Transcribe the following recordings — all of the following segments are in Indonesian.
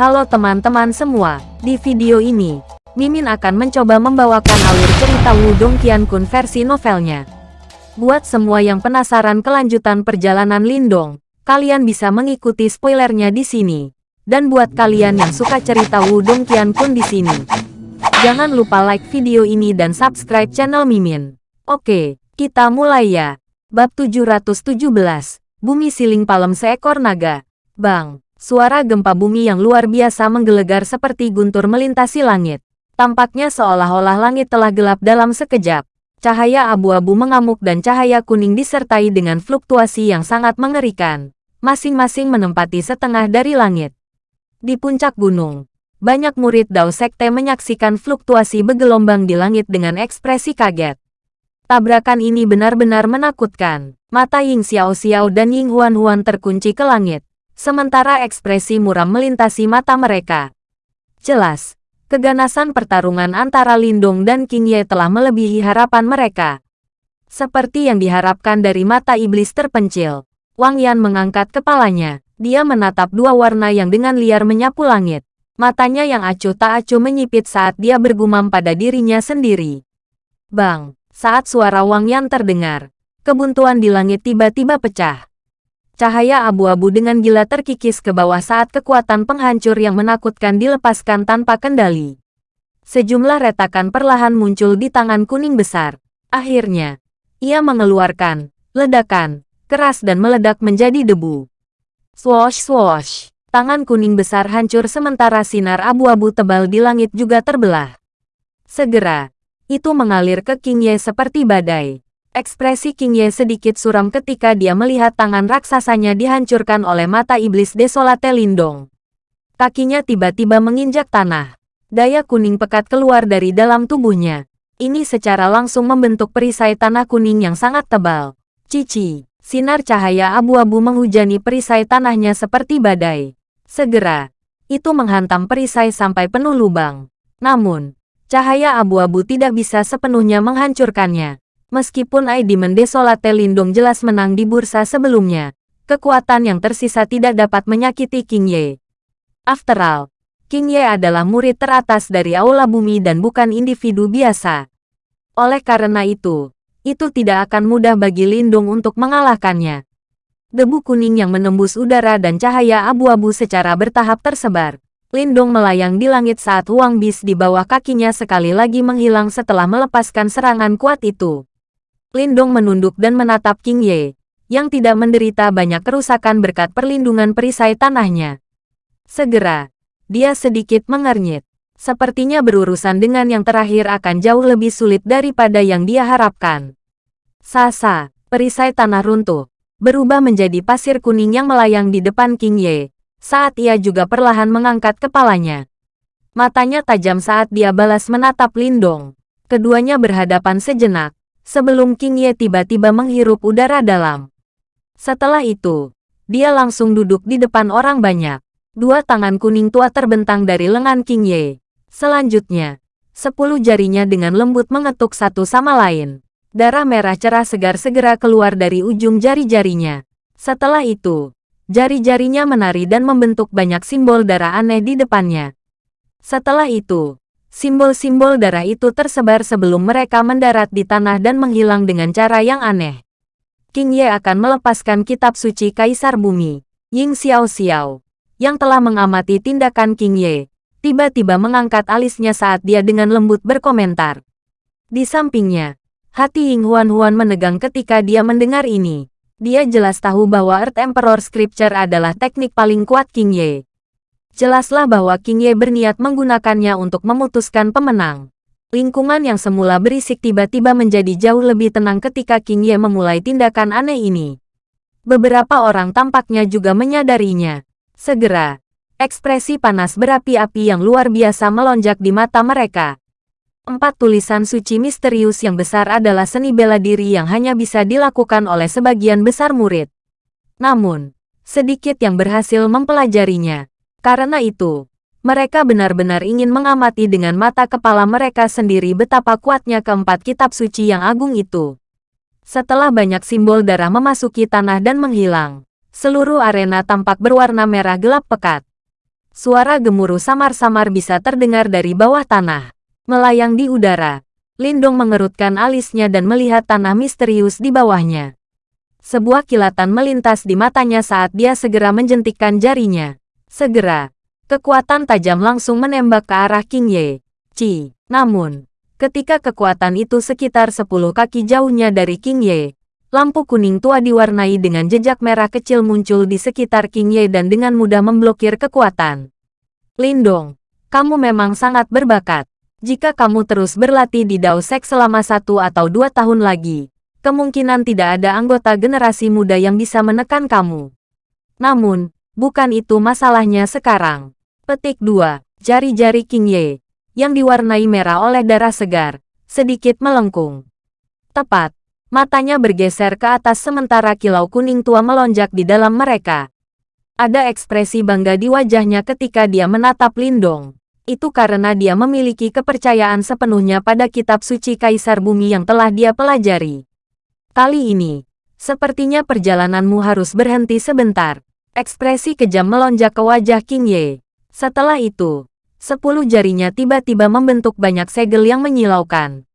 Halo teman-teman semua, di video ini, Mimin akan mencoba membawakan alur cerita Wudong Qiankun versi novelnya. Buat semua yang penasaran kelanjutan perjalanan Lindong, kalian bisa mengikuti spoilernya di sini. Dan buat kalian yang suka cerita Wudong Qiankun di sini, jangan lupa like video ini dan subscribe channel Mimin. Oke, kita mulai ya. Bab 717, Bumi Siling Palem Seekor Naga. Bang, suara gempa bumi yang luar biasa menggelegar seperti guntur melintasi langit. Tampaknya seolah-olah langit telah gelap dalam sekejap. Cahaya abu-abu mengamuk dan cahaya kuning disertai dengan fluktuasi yang sangat mengerikan. Masing-masing menempati setengah dari langit. Di puncak gunung, banyak murid Dao Sekte menyaksikan fluktuasi bergelombang di langit dengan ekspresi kaget. Tabrakan ini benar-benar menakutkan. Mata Ying Xiao Xiao dan Ying Huan Huan terkunci ke langit sementara ekspresi muram melintasi mata mereka. Jelas, keganasan pertarungan antara Lindong dan King Ye telah melebihi harapan mereka. Seperti yang diharapkan dari mata iblis terpencil, Wang Yan mengangkat kepalanya. Dia menatap dua warna yang dengan liar menyapu langit. Matanya yang acuh tak acuh menyipit saat dia bergumam pada dirinya sendiri. Bang, saat suara Wang Yan terdengar, kebuntuan di langit tiba-tiba pecah. Cahaya abu-abu dengan gila terkikis ke bawah saat kekuatan penghancur yang menakutkan dilepaskan tanpa kendali. Sejumlah retakan perlahan muncul di tangan kuning besar. Akhirnya, ia mengeluarkan ledakan keras dan meledak menjadi debu. Swosh swosh, tangan kuning besar hancur sementara sinar abu-abu tebal di langit juga terbelah. Segera, itu mengalir ke King Ye seperti badai. Ekspresi King Ye sedikit suram ketika dia melihat tangan raksasanya dihancurkan oleh mata iblis desolate Lindong. Kakinya tiba-tiba menginjak tanah. Daya kuning pekat keluar dari dalam tubuhnya. Ini secara langsung membentuk perisai tanah kuning yang sangat tebal. Cici, sinar cahaya abu-abu menghujani perisai tanahnya seperti badai. Segera, itu menghantam perisai sampai penuh lubang. Namun, cahaya abu-abu tidak bisa sepenuhnya menghancurkannya. Meskipun ID Mendesolate Lindung jelas menang di bursa sebelumnya, kekuatan yang tersisa tidak dapat menyakiti King Ye. After all, King Ye adalah murid teratas dari Aula Bumi dan bukan individu biasa. Oleh karena itu, itu tidak akan mudah bagi Lindung untuk mengalahkannya. Debu kuning yang menembus udara dan cahaya abu-abu secara bertahap tersebar. Lindung melayang di langit saat Huang Bis di bawah kakinya sekali lagi menghilang setelah melepaskan serangan kuat itu. Lindong menunduk dan menatap King Ye, yang tidak menderita banyak kerusakan berkat perlindungan perisai tanahnya. Segera, dia sedikit mengernyit. Sepertinya berurusan dengan yang terakhir akan jauh lebih sulit daripada yang dia harapkan. Sasa, perisai tanah runtuh, berubah menjadi pasir kuning yang melayang di depan King Ye, saat ia juga perlahan mengangkat kepalanya. Matanya tajam saat dia balas menatap Lindong. Keduanya berhadapan sejenak, sebelum King Ye tiba-tiba menghirup udara dalam. Setelah itu, dia langsung duduk di depan orang banyak. Dua tangan kuning tua terbentang dari lengan King Ye. Selanjutnya, sepuluh jarinya dengan lembut mengetuk satu sama lain. Darah merah cerah segar segera keluar dari ujung jari-jarinya. Setelah itu, jari-jarinya menari dan membentuk banyak simbol darah aneh di depannya. Setelah itu, Simbol-simbol darah itu tersebar sebelum mereka mendarat di tanah dan menghilang dengan cara yang aneh. King Ye akan melepaskan kitab suci Kaisar Bumi, Ying Xiao Xiao, yang telah mengamati tindakan King Ye, tiba-tiba mengangkat alisnya saat dia dengan lembut berkomentar. Di sampingnya, hati Ying Huan Huan menegang ketika dia mendengar ini. Dia jelas tahu bahwa Earth Emperor Scripture adalah teknik paling kuat King Ye. Jelaslah bahwa King Ye berniat menggunakannya untuk memutuskan pemenang. Lingkungan yang semula berisik tiba-tiba menjadi jauh lebih tenang ketika King Ye memulai tindakan aneh ini. Beberapa orang tampaknya juga menyadarinya. Segera, ekspresi panas berapi-api yang luar biasa melonjak di mata mereka. Empat tulisan suci misterius yang besar adalah seni bela diri yang hanya bisa dilakukan oleh sebagian besar murid. Namun, sedikit yang berhasil mempelajarinya. Karena itu, mereka benar-benar ingin mengamati dengan mata kepala mereka sendiri betapa kuatnya keempat kitab suci yang agung itu. Setelah banyak simbol darah memasuki tanah dan menghilang, seluruh arena tampak berwarna merah gelap pekat. Suara gemuruh samar-samar bisa terdengar dari bawah tanah. Melayang di udara, Lindong mengerutkan alisnya dan melihat tanah misterius di bawahnya. Sebuah kilatan melintas di matanya saat dia segera menjentikkan jarinya. Segera, kekuatan tajam langsung menembak ke arah King Ye. Ci, namun, ketika kekuatan itu sekitar 10 kaki jauhnya dari King Ye, lampu kuning tua diwarnai dengan jejak merah kecil muncul di sekitar King Ye dan dengan mudah memblokir kekuatan. Lindong, kamu memang sangat berbakat. Jika kamu terus berlatih di Dao Sek selama satu atau dua tahun lagi, kemungkinan tidak ada anggota generasi muda yang bisa menekan kamu. Namun, bukan itu masalahnya sekarang. Petik 2. Jari-jari King Ye, yang diwarnai merah oleh darah segar, sedikit melengkung. Tepat, matanya bergeser ke atas sementara kilau kuning tua melonjak di dalam mereka. Ada ekspresi bangga di wajahnya ketika dia menatap Lindong. Itu karena dia memiliki kepercayaan sepenuhnya pada kitab suci Kaisar Bumi yang telah dia pelajari. Kali ini, sepertinya perjalananmu harus berhenti sebentar. Ekspresi kejam melonjak ke wajah King Ye. Setelah itu, sepuluh jarinya tiba-tiba membentuk banyak segel yang menyilaukan.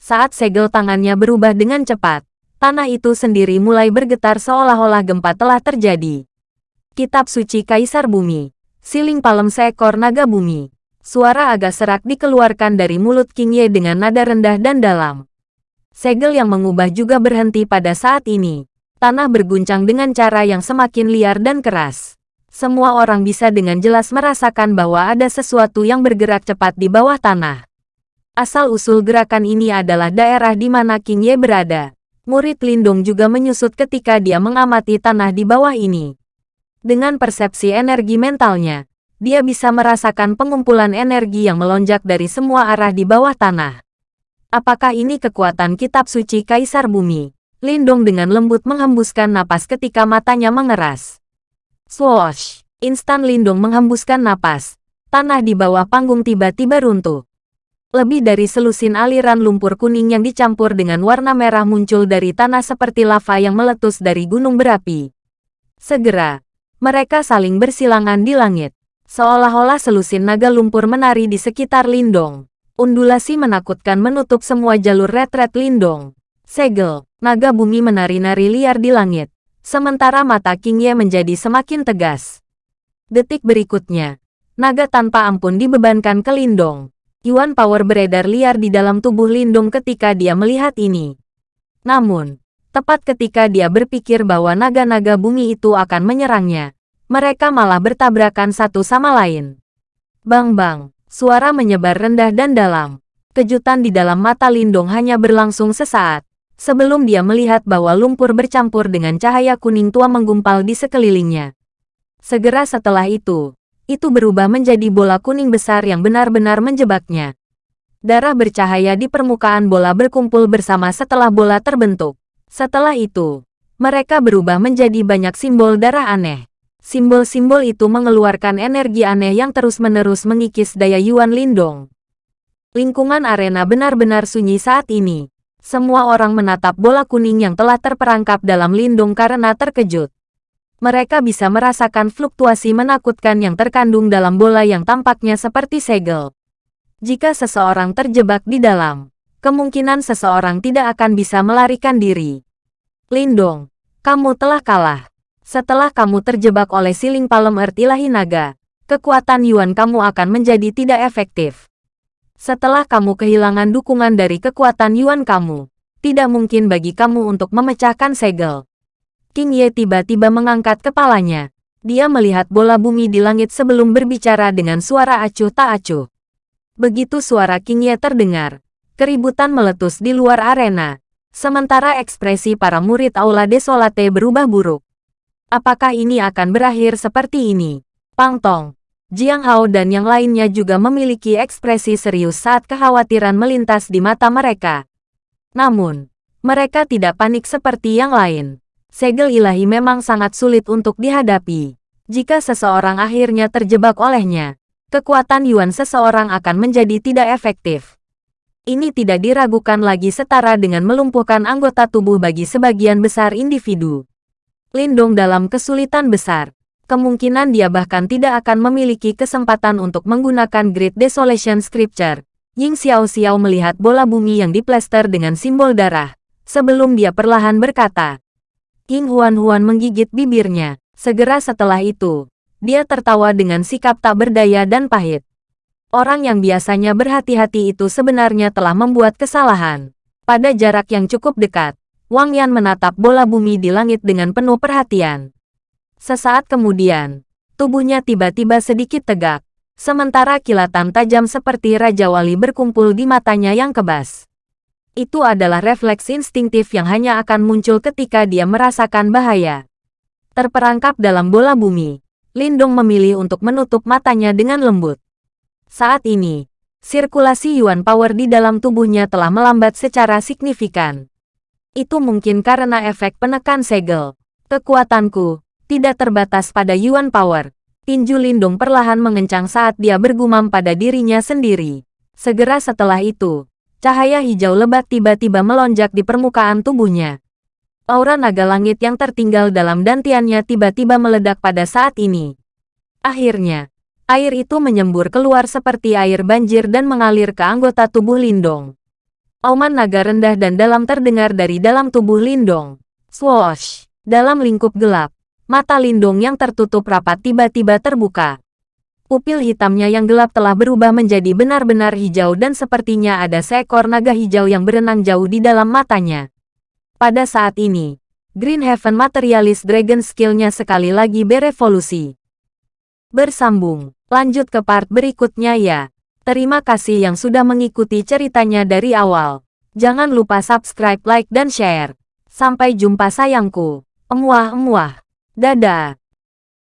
Saat segel tangannya berubah dengan cepat, tanah itu sendiri mulai bergetar seolah-olah gempa telah terjadi. Kitab Suci Kaisar Bumi, Siling Palem Seekor Naga Bumi. Suara agak serak dikeluarkan dari mulut King Ye dengan nada rendah dan dalam. Segel yang mengubah juga berhenti pada saat ini. Tanah berguncang dengan cara yang semakin liar dan keras semua orang bisa dengan jelas merasakan bahwa ada sesuatu yang bergerak cepat di bawah tanah. Asal-usul gerakan ini adalah daerah di mana King Ye berada. Murid Lindung juga menyusut ketika dia mengamati tanah di bawah ini. Dengan persepsi energi mentalnya, dia bisa merasakan pengumpulan energi yang melonjak dari semua arah di bawah tanah. Apakah ini kekuatan kitab suci Kaisar Bumi? Lindong dengan lembut menghembuskan napas ketika matanya mengeras. Swoosh! Instan Lindung menghembuskan napas. Tanah di bawah panggung tiba-tiba runtuh. Lebih dari selusin aliran lumpur kuning yang dicampur dengan warna merah muncul dari tanah seperti lava yang meletus dari gunung berapi. Segera, mereka saling bersilangan di langit. Seolah-olah selusin naga lumpur menari di sekitar Lindong. Undulasi menakutkan menutup semua jalur retret Lindong. Segel, naga bumi menari-nari liar di langit. Sementara mata King Ye menjadi semakin tegas. Detik berikutnya, naga tanpa ampun dibebankan ke Lindong. Yuan power beredar liar di dalam tubuh Lindong ketika dia melihat ini. Namun, tepat ketika dia berpikir bahwa naga-naga bumi itu akan menyerangnya, mereka malah bertabrakan satu sama lain. Bang-bang, suara menyebar rendah dan dalam. Kejutan di dalam mata Lindong hanya berlangsung sesaat sebelum dia melihat bahwa lumpur bercampur dengan cahaya kuning tua menggumpal di sekelilingnya. Segera setelah itu, itu berubah menjadi bola kuning besar yang benar-benar menjebaknya. Darah bercahaya di permukaan bola berkumpul bersama setelah bola terbentuk. Setelah itu, mereka berubah menjadi banyak simbol darah aneh. Simbol-simbol itu mengeluarkan energi aneh yang terus-menerus mengikis daya Yuan Lindong. Lingkungan arena benar-benar sunyi saat ini. Semua orang menatap bola kuning yang telah terperangkap dalam lindung karena terkejut. Mereka bisa merasakan fluktuasi menakutkan yang terkandung dalam bola yang tampaknya seperti segel. Jika seseorang terjebak di dalam, kemungkinan seseorang tidak akan bisa melarikan diri. Lindong, kamu telah kalah. Setelah kamu terjebak oleh siling palem earth ilahi naga, kekuatan Yuan kamu akan menjadi tidak efektif. Setelah kamu kehilangan dukungan dari kekuatan Yuan kamu, tidak mungkin bagi kamu untuk memecahkan segel. King Ye tiba-tiba mengangkat kepalanya. Dia melihat bola bumi di langit sebelum berbicara dengan suara acuh tak acuh. Begitu suara King Ye terdengar, keributan meletus di luar arena. Sementara ekspresi para murid Aula Desolate berubah buruk. Apakah ini akan berakhir seperti ini? Pang Tong, Jiang Hao dan yang lainnya juga memiliki ekspresi serius saat kekhawatiran melintas di mata mereka. Namun, mereka tidak panik seperti yang lain. Segel ilahi memang sangat sulit untuk dihadapi. Jika seseorang akhirnya terjebak olehnya, kekuatan Yuan seseorang akan menjadi tidak efektif. Ini tidak diragukan lagi setara dengan melumpuhkan anggota tubuh bagi sebagian besar individu. Lindong dalam kesulitan besar, Kemungkinan dia bahkan tidak akan memiliki kesempatan untuk menggunakan Great Desolation Scripture. Ying Xiao Xiao melihat bola bumi yang diplester dengan simbol darah. Sebelum dia perlahan berkata. Ying Huan Huan menggigit bibirnya. Segera setelah itu, dia tertawa dengan sikap tak berdaya dan pahit. Orang yang biasanya berhati-hati itu sebenarnya telah membuat kesalahan. Pada jarak yang cukup dekat, Wang Yan menatap bola bumi di langit dengan penuh perhatian. Sesaat kemudian, tubuhnya tiba-tiba sedikit tegak, sementara kilatan tajam seperti Raja Wali berkumpul di matanya yang kebas. Itu adalah refleks instingtif yang hanya akan muncul ketika dia merasakan bahaya. Terperangkap dalam bola bumi, Lindong memilih untuk menutup matanya dengan lembut. Saat ini, sirkulasi Yuan Power di dalam tubuhnya telah melambat secara signifikan. Itu mungkin karena efek penekan segel. Kekuatanku, tidak terbatas pada Yuan Power. Tinju Lindung perlahan mengencang saat dia bergumam pada dirinya sendiri. Segera setelah itu, cahaya hijau lebat tiba-tiba melonjak di permukaan tubuhnya. Aura naga langit yang tertinggal dalam dantiannya tiba-tiba meledak pada saat ini. Akhirnya, air itu menyembur keluar seperti air banjir dan mengalir ke anggota tubuh Lindong. Auman naga rendah dan dalam terdengar dari dalam tubuh Lindong. Swoosh! Dalam lingkup gelap, Mata Lindung yang tertutup rapat tiba-tiba terbuka. Pupil hitamnya yang gelap telah berubah menjadi benar-benar hijau dan sepertinya ada seekor naga hijau yang berenang jauh di dalam matanya. Pada saat ini, Green Heaven Materialist Dragon skillnya sekali lagi berevolusi. Bersambung, lanjut ke part berikutnya ya. Terima kasih yang sudah mengikuti ceritanya dari awal. Jangan lupa subscribe, like, dan share. Sampai jumpa sayangku. Emuah-emuah. Dadah.